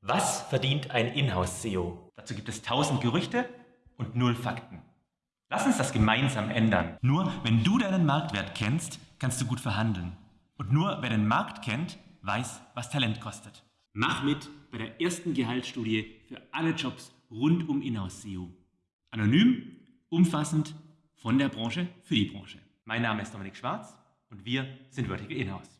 Was verdient ein Inhouse-SEO? Dazu gibt es tausend Gerüchte und null Fakten. Lass uns das gemeinsam ändern. Nur wenn du deinen Marktwert kennst, kannst du gut verhandeln. Und nur wer den Markt kennt, weiß, was Talent kostet. Mach mit bei der ersten Gehaltsstudie für alle Jobs rund um Inhouse-SEO. Anonym, umfassend, von der Branche für die Branche. Mein Name ist Dominik Schwarz und wir sind Vertical Inhouse.